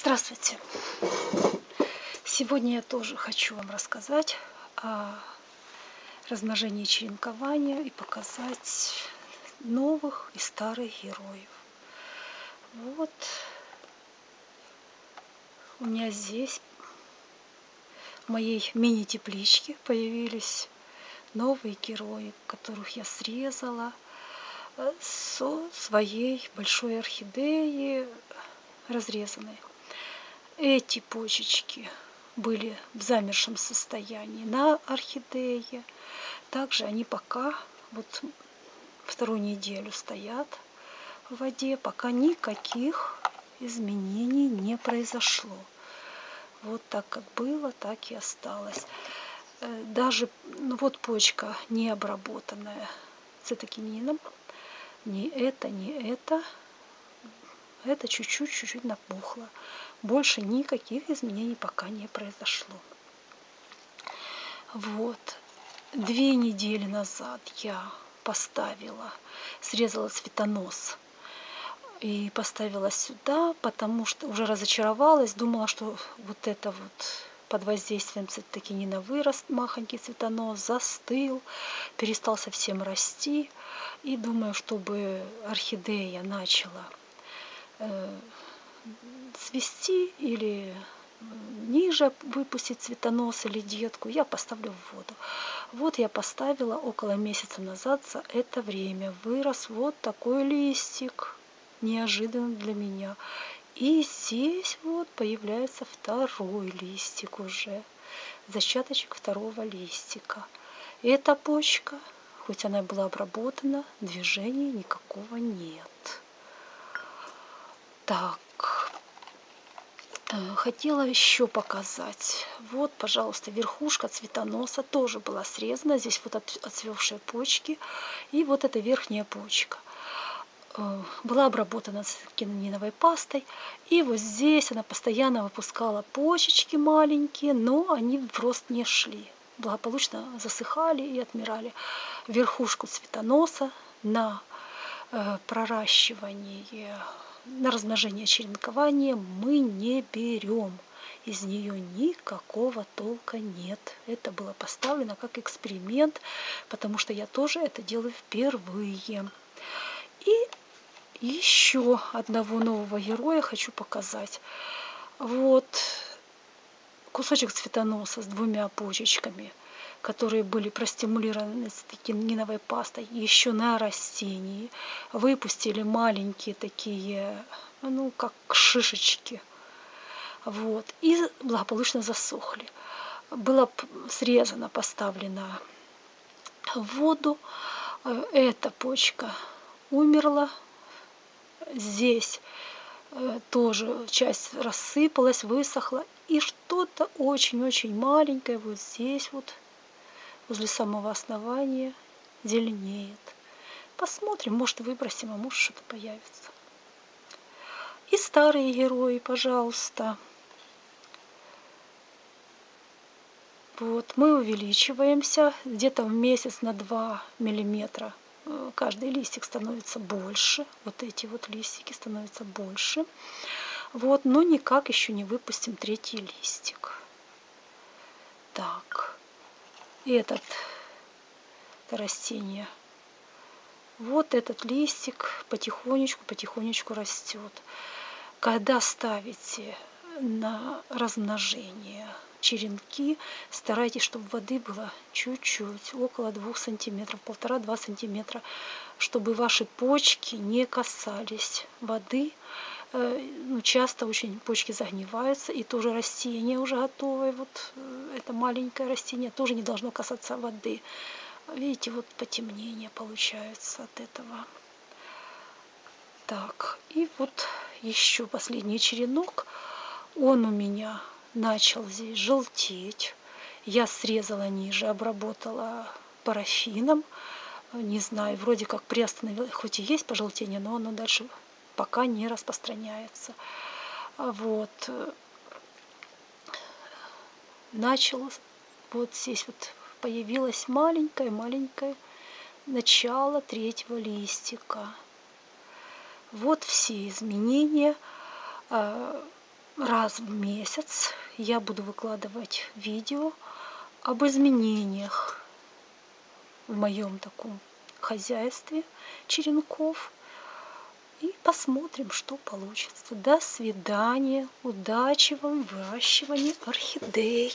Здравствуйте! Сегодня я тоже хочу вам рассказать о размножении черенкования и показать новых и старых героев. Вот у меня здесь в моей мини-тепличке появились новые герои, которых я срезала со своей большой орхидеи разрезанной. Эти почечки были в замершем состоянии на орхидее. Также они пока вот вторую неделю стоят в воде, пока никаких изменений не произошло. Вот так как было, так и осталось. Э, даже ну вот почка не обработанная цитокинином. Ни это, ни это. Это чуть-чуть, чуть-чуть напухло. Больше никаких изменений пока не произошло. Вот. Две недели назад я поставила, срезала цветонос и поставила сюда, потому что уже разочаровалась, думала, что вот это вот под воздействием цитокинина вырос махонький цветонос, застыл, перестал совсем расти. И думаю, чтобы орхидея начала э, цвести или ниже выпустить цветонос или детку, я поставлю в воду. Вот я поставила около месяца назад за это время. Вырос вот такой листик, неожиданно для меня. И здесь вот появляется второй листик уже, зачаточек второго листика. Эта почка, хоть она была обработана, движения никакого нет. Так, Э, хотела еще показать. Вот, пожалуйста, верхушка цветоноса тоже была срезана. Здесь вот отцвевшие почки. И вот эта верхняя почка э, была обработана кинониновой пастой. И вот здесь она постоянно выпускала почечки маленькие, но они в рост не шли. Благополучно засыхали и отмирали. Верхушку цветоноса на э, проращивание на размножение черенкования мы не берем. Из нее никакого толка нет. Это было поставлено как эксперимент, потому что я тоже это делаю впервые. И еще одного нового героя хочу показать. Вот кусочек цветоноса с двумя почечками – которые были простимулированы статининовой пастой еще на растении, выпустили маленькие такие, ну, как шишечки, вот, и благополучно засохли. Было срезано, поставлено в воду, э, эта почка умерла, здесь тоже часть рассыпалась, высохла, и что-то очень-очень маленькое вот здесь вот возле самого основания зеленеет. Посмотрим, может выбросим, а может что-то появится. И старые герои, пожалуйста. Вот, мы увеличиваемся где-то в месяц на 2 миллиметра. Э, каждый листик становится больше. Вот эти вот листики становятся больше. Вот, но никак еще не выпустим третий листик. Так этот это растение. Вот этот листик потихонечку, потихонечку растет. Когда ставите на размножение черенки, старайтесь, чтобы воды было чуть-чуть, около 2 сантиметров, полтора-два сантиметра, чтобы ваши почки не касались воды, Э, ну, часто очень почки загниваются, и тоже растение уже готовое, вот э, это маленькое растение, тоже не должно касаться воды. Видите, вот потемнение получается от этого. Так, и вот еще последний черенок. Он у меня начал здесь желтеть. Я срезала ниже, обработала парафином. Не знаю, вроде как приостановила, хоть и есть пожелтение, но оно дальше пока не распространяется. Вот. Начало, вот здесь вот появилось маленькое-маленькое начало третьего листика. Вот все изменения. Раз в месяц я буду выкладывать видео об изменениях в моем таком хозяйстве черенков. И посмотрим, что получится. До свидания. Удачи вам в выращивании орхидей.